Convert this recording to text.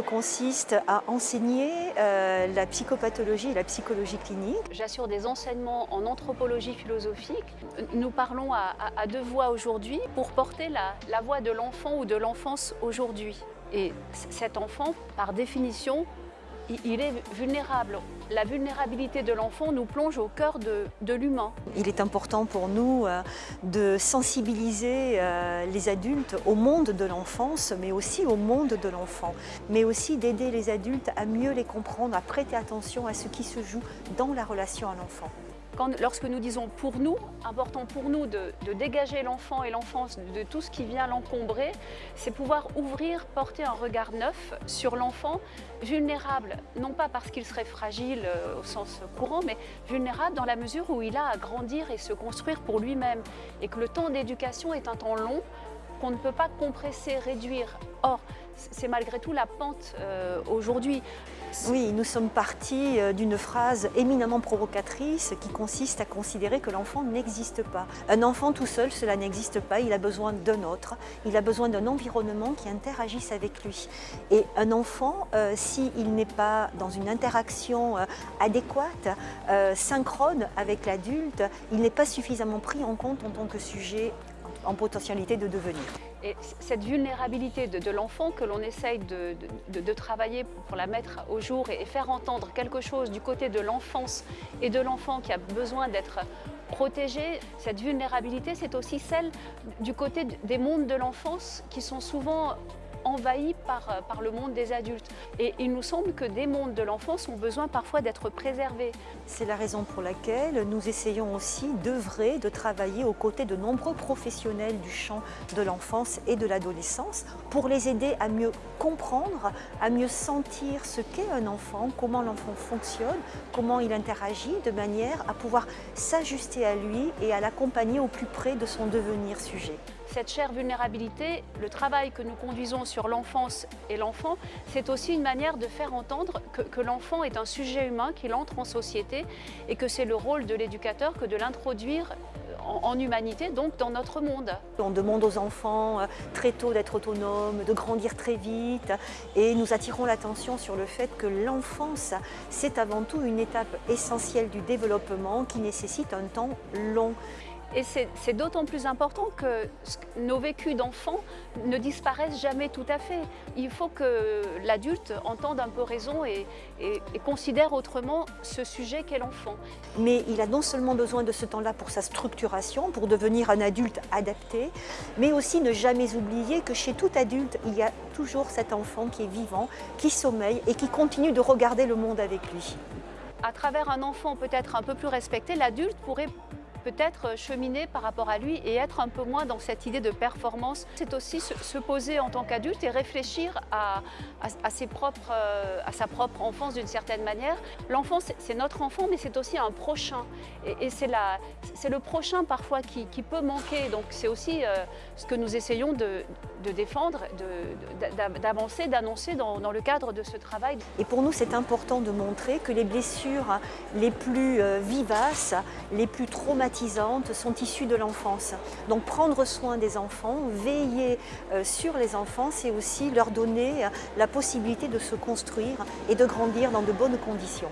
consiste à enseigner euh, la psychopathologie et la psychologie clinique. J'assure des enseignements en anthropologie philosophique. Nous parlons à, deux voix aujourd'hui pour porter la, la voix de l'enfant ou de l'enfance aujourd'hui. Et cet enfant, par définition, il est vulnérable. La vulnérabilité de l'enfant nous plonge au cœur de, l'humain. Il est important pour nous euh, de sensibiliser euh, les adultes au monde de l'enfance, mais aussi au monde de l'enfant, mais aussi d'aider les adultes à mieux les comprendre, à prêter attention à ce qui se joue dans la relation à l'enfant lorsque nous disons pour nous, important pour nous de, dégager l'enfant et l'enfance de tout ce qui vient l'encombrer, c'est pouvoir ouvrir, porter un regard neuf sur l'enfant vulnérable, non pas parce qu'il serait fragile euh, au sens courant, mais vulnérable dans la mesure où il a à grandir et se construire pour lui-même et que le temps d'éducation est un temps long qu'on ne peut pas compresser, réduire. Or, c'est malgré tout la pente euh, aujourd'hui. Oui, nous sommes partis euh, d'une phrase éminemment provocatrice qui consiste à considérer que l'enfant n'existe pas. Un enfant tout seul, cela n'existe pas, il a besoin d'un autre, il a besoin d'un environnement qui interagisse avec lui. Et un enfant, euh, s'il n'est pas dans une interaction adéquate, synchrone avec l'adulte, il n'est pas suffisamment pris en compte en tant que sujet en potentialité de devenir. Et cette vulnérabilité de, l'enfant que l'on essaye de, travailler pour la mettre au jour et, faire entendre quelque chose du côté de l'enfance et de l'enfant qui a besoin d'être protégé, cette vulnérabilité, c'est aussi celle du côté des mondes de l'enfance qui sont souvent envahi par, euh, par le monde des adultes. Et il nous semble que des mondes de l'enfance ont besoin parfois d'être préservés. C'est la raison pour laquelle nous essayons aussi d'œuvrer, de travailler aux côtés de nombreux professionnels du champ de l'enfance et de l'adolescence pour les aider à mieux comprendre, à mieux sentir ce qu'est un enfant, comment l'enfant fonctionne, comment il interagit, de manière à pouvoir s'ajuster à lui et à l'accompagner au plus près de son devenir sujet. Cette chère vulnérabilité, le travail que nous conduisons sur l'enfance et l'enfant, c'est aussi une manière de faire entendre que, l'enfant est un sujet humain, qu'il entre en société et que c'est le rôle de l'éducateur que de l'introduire en, humanité, donc dans notre monde. On demande aux enfants euh, très tôt d'être autonomes, de grandir très vite et nous attirons l'attention sur le fait que l'enfance, c'est avant tout une étape essentielle du développement qui nécessite un temps long. Et c'est d'autant plus important que nos vécus d'enfants ne disparaissent jamais tout à fait. Il faut que l'adulte entende un peu raison et, considère autrement ce sujet qu'est l'enfant. Mais il a non seulement besoin de ce temps-là pour sa structuration, pour devenir un adulte adapté, mais aussi ne jamais oublier que chez tout adulte, il y a toujours cet enfant qui est vivant, qui sommeille et qui continue de regarder le monde avec lui. À travers un enfant peut-être un peu plus respecté, l'adulte pourrait peut-être cheminer par rapport à lui et être un peu moins dans cette idée de performance. C'est aussi se, poser en tant qu'adulte et réfléchir à, ses propres, euh, à sa propre enfance d'une certaine manière. L'enfant, c'est notre enfant, mais c'est aussi un prochain. Et, c'est le prochain parfois qui, peut manquer. Donc c'est aussi euh, ce que nous essayons de, défendre, d'avancer, d'annoncer dans, le cadre de ce travail. Et pour nous, c'est important de montrer que les blessures les plus euh, vivaces, les plus traumatiques, sont issues de l'enfance. Donc prendre soin des enfants, veiller euh, sur les enfants, c'est aussi leur donner la possibilité de se construire et de grandir dans de bonnes conditions.